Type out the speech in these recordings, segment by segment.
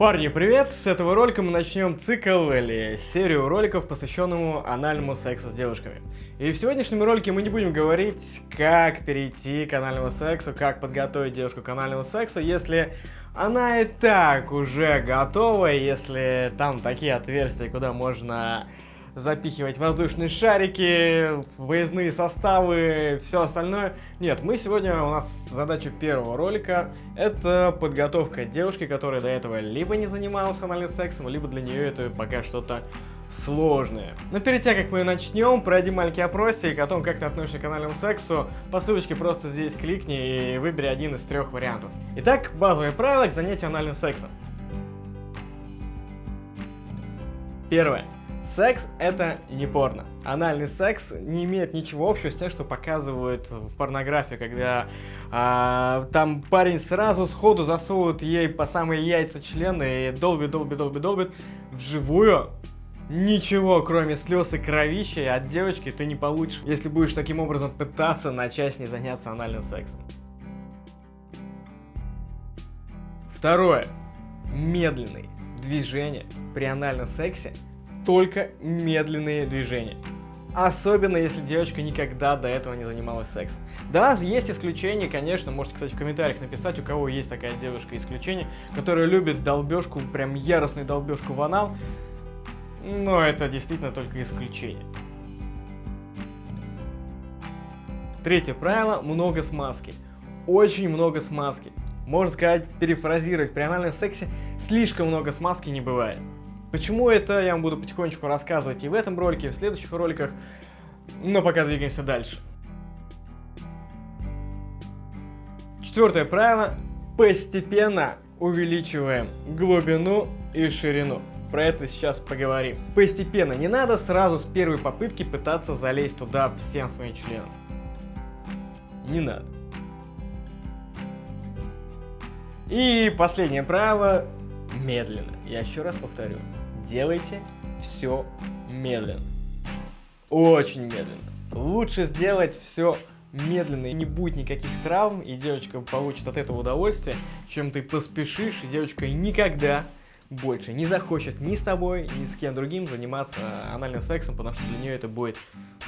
Парни, привет! С этого ролика мы начнем цикл или серию роликов, посвященному анальному сексу с девушками. И в сегодняшнем ролике мы не будем говорить, как перейти к анальному сексу, как подготовить девушку к анальному сексу, если она и так уже готова, если там такие отверстия, куда можно запихивать воздушные шарики, выездные составы, все остальное. Нет, мы сегодня, у нас задача первого ролика, это подготовка девушки, которая до этого либо не занималась анальным сексом, либо для нее это пока что-то сложное. Но перед тем, как мы начнем, пройди маленький опросик о том, как ты относишься к анальному сексу. По ссылочке просто здесь кликни и выбери один из трех вариантов. Итак, базовые правила к занятию анальным сексом. Первое. Секс это не порно. Анальный секс не имеет ничего общего с тем, что показывают в порнографии, когда а, там парень сразу сходу засовывает ей по самые яйца члены и долбит, долбит, долбит, долбит. Вживую ничего, кроме слез и кровища от девочки ты не получишь, если будешь таким образом пытаться начать с ней заняться анальным сексом. Второе. Медленные движения при анальном сексе только медленные движения. Особенно, если девочка никогда до этого не занималась сексом. Да, есть исключения, конечно, можете, кстати, в комментариях написать, у кого есть такая девушка исключение, которая любит долбежку, прям яростную долбежку в анал, но это действительно только исключение. Третье правило – много смазки. Очень много смазки. Можно сказать, перефразировать, при анальном сексе слишком много смазки не бывает. Почему это, я вам буду потихонечку рассказывать и в этом ролике, и в следующих роликах. Но пока двигаемся дальше. Четвертое правило. Постепенно увеличиваем глубину и ширину. Про это сейчас поговорим. Постепенно, не надо сразу с первой попытки пытаться залезть туда всем своим членом. Не надо. И последнее правило. Медленно. Я еще раз повторю делайте все медленно. Очень медленно. Лучше сделать все медленно и не будет никаких травм, и девочка получит от этого удовольствие, чем ты поспешишь, и девочка никогда больше не захочет ни с тобой, ни с кем другим заниматься анальным сексом, потому что для нее это будет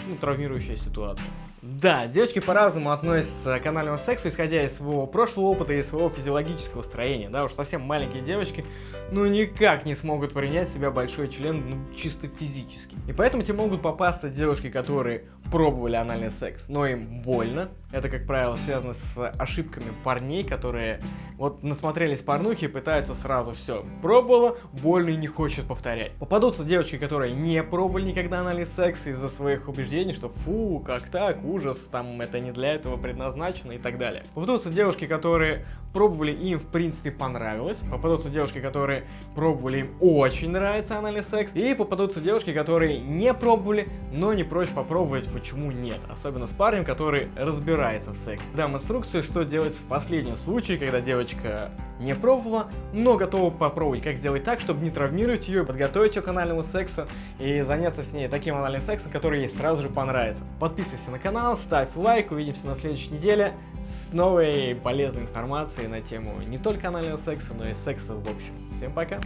ну, травмирующая ситуация. Да, девочки по-разному относятся к анальному сексу, исходя из своего прошлого опыта и своего физиологического строения. Да, уж совсем маленькие девочки, ну никак не смогут принять себя большой член, ну чисто физически. И поэтому тебе могут попасться девушки, которые пробовали анальный секс, но им больно. Это, как правило, связано с ошибками парней, которые вот насмотрелись порнухи и пытаются сразу все. Пробовала, больно и не хочет повторять. Попадутся девочки, которые не пробовали никогда анальный секс из-за своих убеждений, что фу, как так, ужас, там это не для этого предназначено и так далее. Попадутся девушки, которые пробовали, им в принципе понравилось. Попадутся девушки, которые пробовали, им очень нравится анальный секс. И попадутся девушки, которые не пробовали, но не прочь попробовать, почему нет. Особенно с парнем, который разбирается в сексе. Дам инструкцию, что делать в последнем случае, когда девочка не пробовала, но готова попробовать, как сделать так, чтобы не травмировать ее, подготовить ее к анальному сексу и заняться с ней таким анальным сексом, который ей сразу же понравится. Подписывайся на канал, ставь лайк, увидимся на следующей неделе с новой полезной информацией на тему не только анального секса, но и секса в общем. Всем пока!